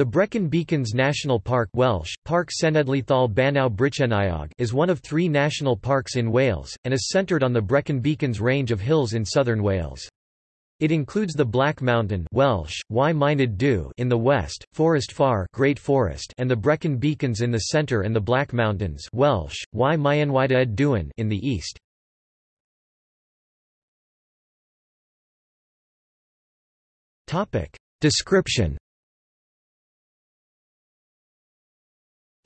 The Brecon Beacons National Park Welsh, Cenedlaethol Bannau is one of three national parks in Wales, and is centred on the Brecon Beacons range of hills in southern Wales. It includes the Black Mountain Welsh, y in the west, Forest Fawr Great Forest and the Brecon Beacons in the centre and the Black Mountains Welsh, y Duin in the east. Description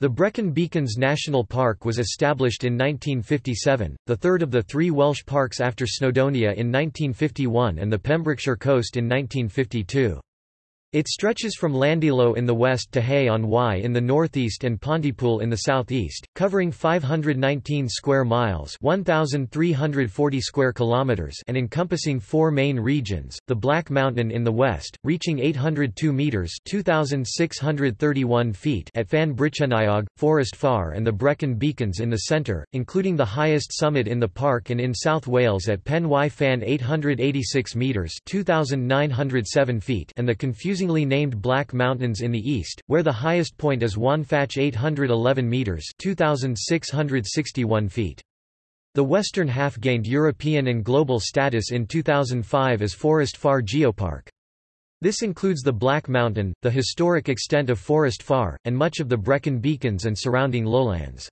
The Brecon Beacons National Park was established in 1957, the third of the three Welsh parks after Snowdonia in 1951 and the Pembrokeshire coast in 1952. It stretches from Llandeilo in the west to Hay on Wye in the northeast and Pontypool in the southeast, covering 519 square miles (1,340 square kilometers) and encompassing four main regions: the Black Mountain in the west, reaching 802 meters (2,631 feet) at Fan Brycheiniog, Forest Fawr, and the Brecon Beacons in the centre, including the highest summit in the park and in South Wales at Pen y Fan 886 meters (2,907 feet) and the confusing confusingly named Black Mountains in the east, where the highest point is Waun Fach 811 metres 2,661 feet. The western half gained European and global status in 2005 as Forest Fawr Geopark. This includes the Black Mountain, the historic extent of Forest Fawr, and much of the Brecon Beacons and surrounding lowlands.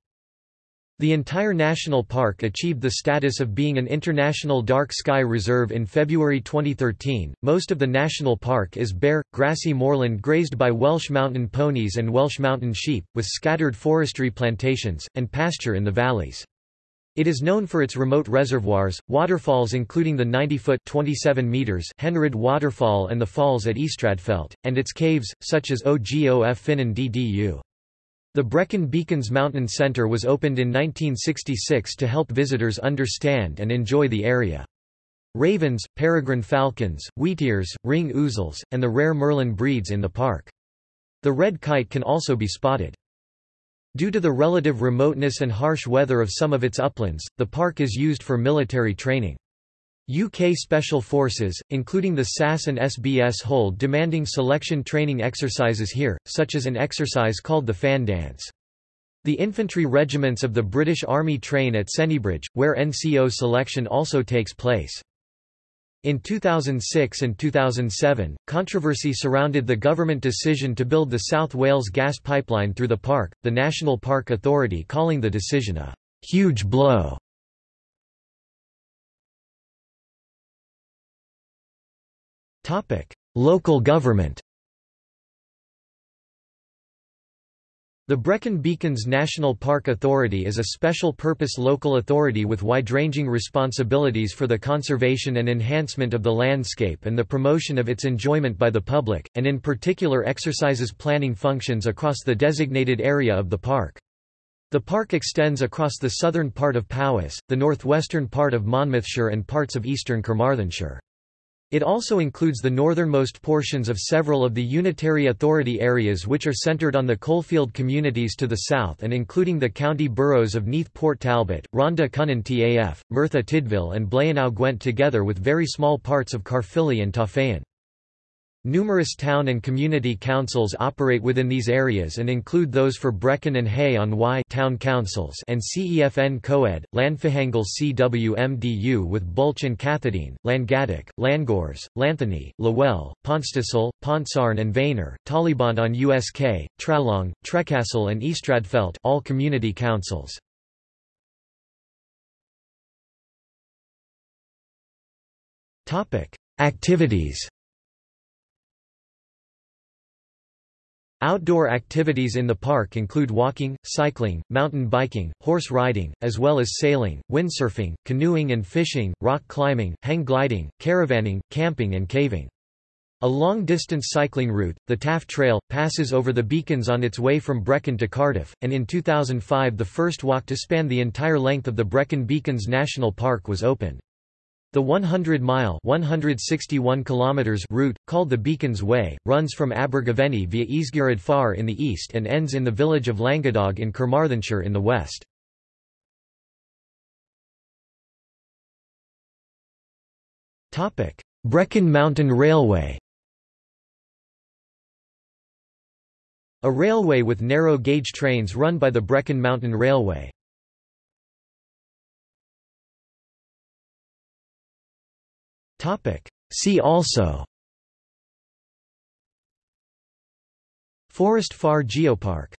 The entire national park achieved the status of being an international dark sky reserve in February 2013. Most of the national park is bare, grassy moorland grazed by Welsh mountain ponies and Welsh mountain sheep, with scattered forestry plantations, and pasture in the valleys. It is known for its remote reservoirs, waterfalls including the 90-foot (27 meters) Henrhyd waterfall and the falls at Ystrad and its caves, such as Ogof Ffynnon Ddu. The Brecon Beacons Mountain Center was opened in 1966 to help visitors understand and enjoy the area. Ravens, peregrine falcons, wheatears, ring ouzels, and the rare merlin breeds in the park. The red kite can also be spotted. Due to the relative remoteness and harsh weather of some of its uplands, the park is used for military training. UK Special Forces, including the SAS and SBS hold demanding selection training exercises here, such as an exercise called the Fan Dance. The infantry regiments of the British Army train at Sennybridge, where NCO selection also takes place. In 2006 and 2007, controversy surrounded the government decision to build the South Wales gas pipeline through the park, the National Park Authority calling the decision a huge blow Local government The Brecon Beacons National Park Authority is a special-purpose local authority with wide-ranging responsibilities for the conservation and enhancement of the landscape and the promotion of its enjoyment by the public, and in particular exercises planning functions across the designated area of the park. The park extends across the southern part of Powys, the northwestern part of Monmouthshire and parts of eastern Carmarthenshire. It also includes the northernmost portions of several of the Unitary Authority areas which are centred on the coalfield communities to the south and including the county boroughs of Neath Port Talbot, Rhondda Cynon Taf, Merthyr Tydfil and Blaenau Gwent together with very small parts of Caerphilly and Torfaen. Numerous town and community councils operate within these areas and include those for Brecon and Hay on Wye town councils and CEFN Coed, Llanfihangel CWMDU with Bwlch and Cathedine, Llangadach, Llangors, Llanthony, Llywel, Pontstasol, Pontsarn and Vaynor, Talybont on USK, Trallong, Trecastle and Ystradfellte all community councils. Activities Outdoor activities in the park include walking, cycling, mountain biking, horse riding, as well as sailing, windsurfing, canoeing and fishing, rock climbing, hang gliding, caravanning, camping and caving. A long-distance cycling route, the Taff Trail, passes over the beacons on its way from Brecon to Cardiff, and in 2005 the first walk to span the entire length of the Brecon Beacons National Park was opened. The 100-mile (161 kilometers) route, called the Beacons Way, runs from Abergavenny via Ysgyryd Fawr in the east and ends in the village of Llangadog in Carmarthenshire in the west. Brecon Mountain Railway A railway with narrow-gauge trains run by the Brecon Mountain Railway. See also. Forest Fawr Geopark